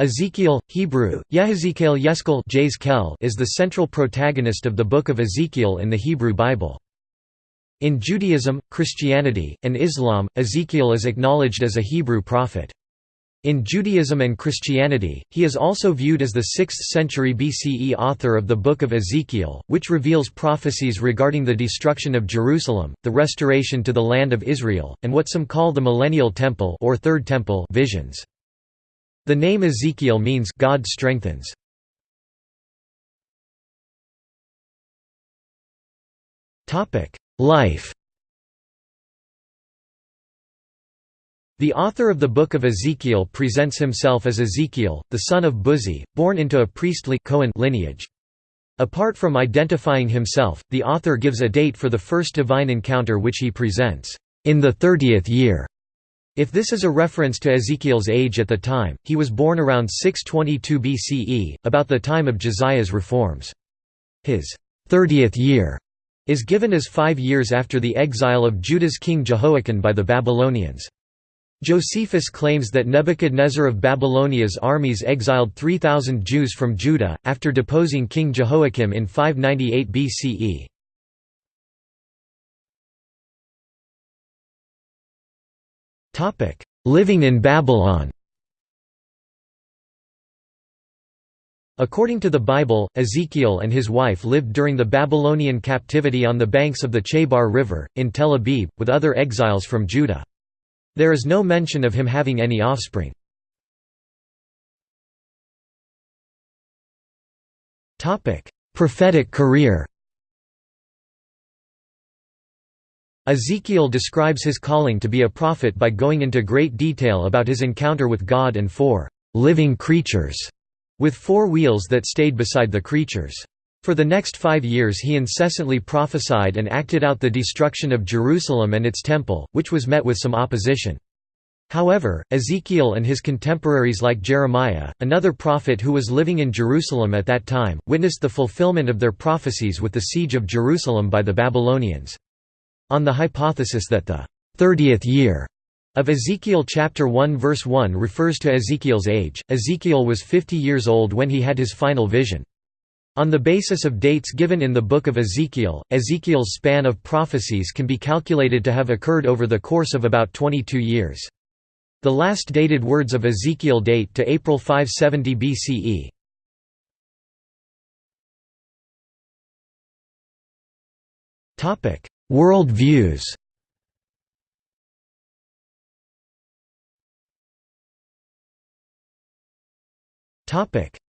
Ezekiel, Hebrew, Yehezekiel Yeskel is the central protagonist of the Book of Ezekiel in the Hebrew Bible. In Judaism, Christianity, and Islam, Ezekiel is acknowledged as a Hebrew prophet. In Judaism and Christianity, he is also viewed as the 6th century BCE author of the Book of Ezekiel, which reveals prophecies regarding the destruction of Jerusalem, the restoration to the land of Israel, and what some call the millennial temple or third temple visions. The name Ezekiel means God strengthens. Life. The author of the Book of Ezekiel presents himself as Ezekiel, the son of Buzi, born into a priestly Cohen lineage. Apart from identifying himself, the author gives a date for the first divine encounter which he presents, in the thirtieth year. If this is a reference to Ezekiel's age at the time, he was born around 622 BCE, about the time of Josiah's reforms. His thirtieth year is given as five years after the exile of Judah's king Jehoiakim by the Babylonians. Josephus claims that Nebuchadnezzar of Babylonia's armies exiled 3,000 Jews from Judah, after deposing King Jehoiakim in 598 BCE. Living in Babylon According to the Bible, Ezekiel and his wife lived during the Babylonian captivity on the banks of the Chebar River, in Tel Aviv, with other exiles from Judah. There is no mention of him having any offspring. Prophetic career Ezekiel describes his calling to be a prophet by going into great detail about his encounter with God and four living creatures, with four wheels that stayed beside the creatures. For the next five years he incessantly prophesied and acted out the destruction of Jerusalem and its temple, which was met with some opposition. However, Ezekiel and his contemporaries like Jeremiah, another prophet who was living in Jerusalem at that time, witnessed the fulfillment of their prophecies with the siege of Jerusalem by the Babylonians. On the hypothesis that the thirtieth year of Ezekiel chapter 1 verse 1 refers to Ezekiel's age, Ezekiel was 50 years old when he had his final vision. On the basis of dates given in the Book of Ezekiel, Ezekiel's span of prophecies can be calculated to have occurred over the course of about 22 years. The last dated words of Ezekiel date to April 570 BCE. Topic: World views.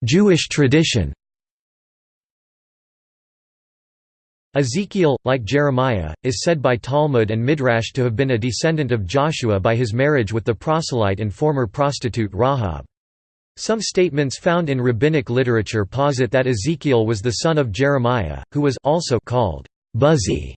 Jewish tradition. Ezekiel, like Jeremiah, is said by Talmud and Midrash to have been a descendant of Joshua by his marriage with the proselyte and former prostitute Rahab. Some statements found in rabbinic literature posit that Ezekiel was the son of Jeremiah, who was also called Buzi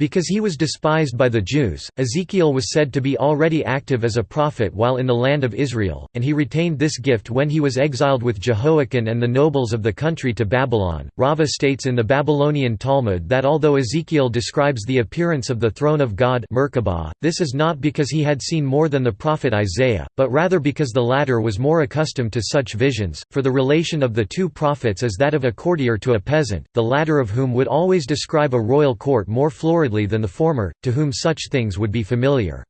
because he was despised by the Jews, Ezekiel was said to be already active as a prophet while in the land of Israel, and he retained this gift when he was exiled with Jehoiakim and the nobles of the country to Babylon. Rava states in the Babylonian Talmud that although Ezekiel describes the appearance of the throne of God Merkabah, this is not because he had seen more than the prophet Isaiah, but rather because the latter was more accustomed to such visions, for the relation of the two prophets is that of a courtier to a peasant, the latter of whom would always describe a royal court more florid than the former, to whom such things would be familiar.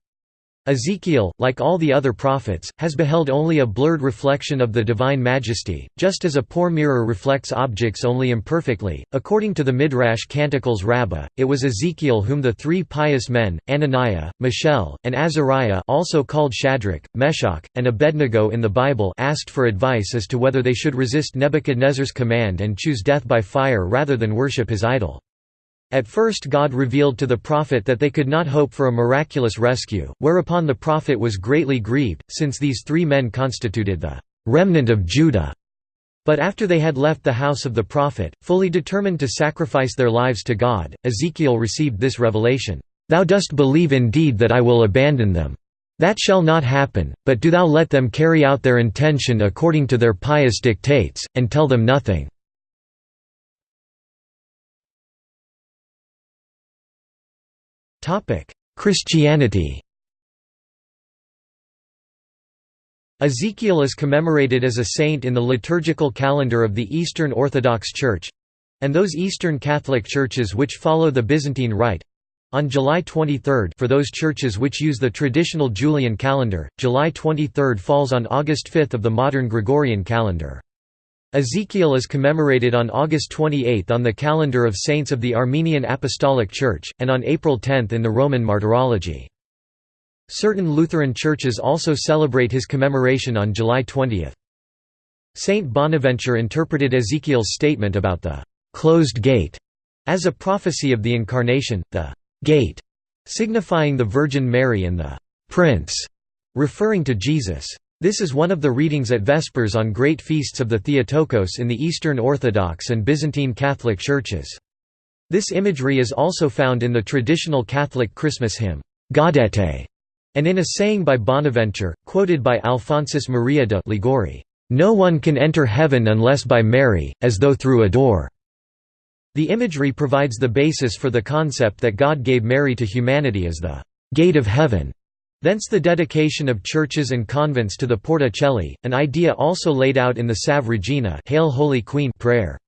Ezekiel, like all the other prophets, has beheld only a blurred reflection of the divine majesty, just as a poor mirror reflects objects only imperfectly. According to the Midrash Canticles Rabbah, it was Ezekiel whom the three pious men, Ananiah, Mishael, and Azariah also called Shadrach, Meshach, and Abednego in the Bible asked for advice as to whether they should resist Nebuchadnezzar's command and choose death by fire rather than worship his idol. At first God revealed to the prophet that they could not hope for a miraculous rescue, whereupon the prophet was greatly grieved, since these three men constituted the remnant of Judah. But after they had left the house of the prophet, fully determined to sacrifice their lives to God, Ezekiel received this revelation, "'Thou dost believe indeed that I will abandon them. That shall not happen, but do thou let them carry out their intention according to their pious dictates, and tell them nothing.' Christianity Ezekiel is commemorated as a saint in the liturgical calendar of the Eastern Orthodox Church—and those Eastern Catholic churches which follow the Byzantine Rite—on July 23 for those churches which use the traditional Julian calendar, July 23 falls on August 5 of the modern Gregorian calendar. Ezekiel is commemorated on August 28 on the calendar of saints of the Armenian Apostolic Church, and on April 10 in the Roman Martyrology. Certain Lutheran churches also celebrate his commemoration on July 20. Saint Bonaventure interpreted Ezekiel's statement about the «closed gate» as a prophecy of the Incarnation, the «gate» signifying the Virgin Mary and the «prince» referring to Jesus. This is one of the readings at Vespers on great feasts of the Theotokos in the Eastern Orthodox and Byzantine Catholic churches. This imagery is also found in the traditional Catholic Christmas hymn, Gaudete, and in a saying by Bonaventure, quoted by Alphonsus Maria de Liguori, "...no one can enter heaven unless by Mary, as though through a door." The imagery provides the basis for the concept that God gave Mary to humanity as the «gate of heaven». Thence the dedication of churches and convents to the Porta Coeli, an idea also laid out in the Salve Regina Hail Holy Queen prayer.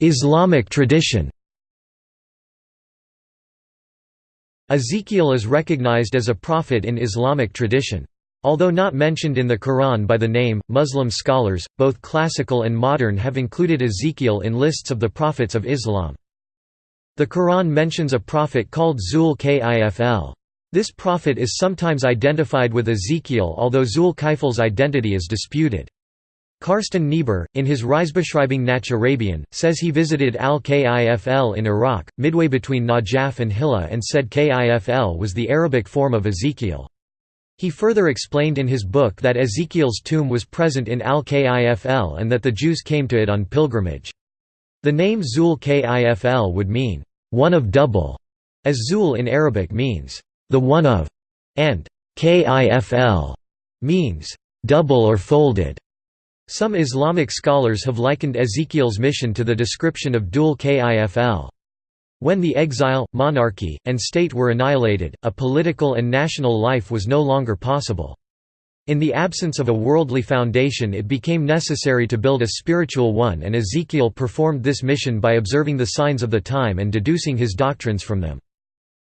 Islamic tradition Ezekiel is recognized as a prophet in Islamic tradition. Although not mentioned in the Quran by the name, Muslim scholars, both classical and modern have included Ezekiel in lists of the prophets of Islam. The Quran mentions a prophet called Zul Kifl. This prophet is sometimes identified with Ezekiel although Zul Kifl's identity is disputed. Carsten Niebuhr, in his Reisebeschreibung nach Arabien, says he visited Al-Kifl in Iraq, midway between Najaf and Hilla and said Kifl was the Arabic form of Ezekiel. He further explained in his book that Ezekiel's tomb was present in Al-Kifl and that the Jews came to it on pilgrimage. The name Zul Kifl would mean, one of double, as Zul in Arabic means, the one of, and Kifl means, double or folded. Some Islamic scholars have likened Ezekiel's mission to the description of Dul Kifl. When the exile, monarchy, and state were annihilated, a political and national life was no longer possible. In the absence of a worldly foundation it became necessary to build a spiritual one and Ezekiel performed this mission by observing the signs of the time and deducing his doctrines from them.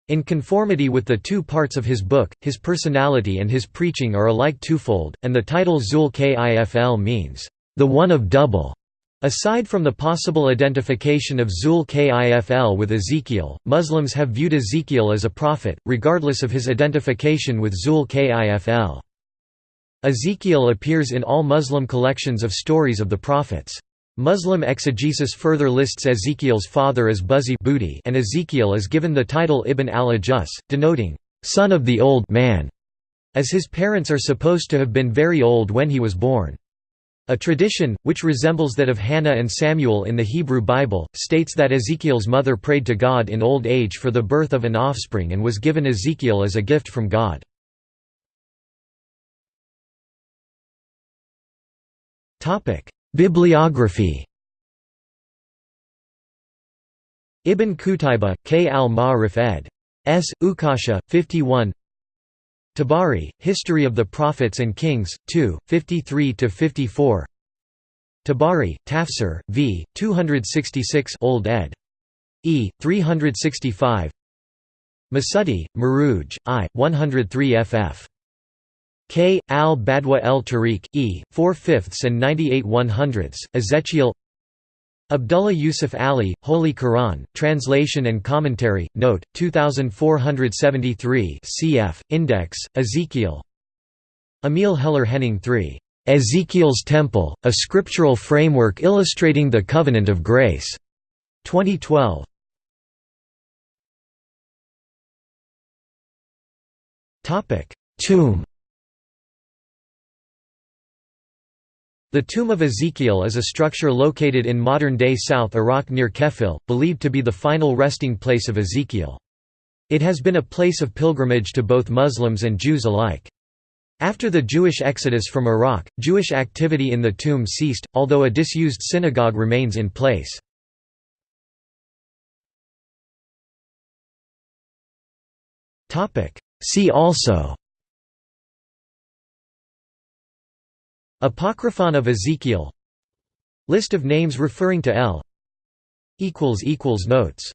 In conformity with the two parts of his book, his personality and his preaching are alike twofold, and the title Zul Kifl means, the one of double. Aside from the possible identification of Zul Kifl with Ezekiel, Muslims have viewed Ezekiel as a prophet, regardless of his identification with Zul Kifl. Ezekiel appears in all Muslim collections of stories of the prophets. Muslim exegesis further lists Ezekiel's father as Buzi and Ezekiel is given the title Ibn al-Ajus, denoting, "...son of the old man", as his parents are supposed to have been very old when he was born. A tradition, which resembles that of Hannah and Samuel in the Hebrew Bible, states that Ezekiel's mother prayed to God in old age for the birth of an offspring and was given Ezekiel as a gift from God. Bibliography Ibn Qutayba, K. al-Ma'rif ed. S. Ukasha, 51 Tabari, History of the Prophets and Kings, 2, 53–54 Tabari, Tafsir, v. 266 Old ed. E. 365 Masudi, Maruj, I. 103 ff. K. al-Badwa el-Tariq, E. 4 fifths and 98 one hundredths, Ezekiel Abdullah Yusuf Ali, Holy Quran, Translation and Commentary, Note, 2473 cf. Index, Ezekiel Emil Heller Henning III. Ezekiel's Temple, A Scriptural Framework Illustrating the Covenant of Grace. 2012. Tomb The Tomb of Ezekiel is a structure located in modern-day South Iraq near Kefil, believed to be the final resting place of Ezekiel. It has been a place of pilgrimage to both Muslims and Jews alike. After the Jewish exodus from Iraq, Jewish activity in the tomb ceased, although a disused synagogue remains in place. See also Apocryphon of Ezekiel. List of names referring to El Notes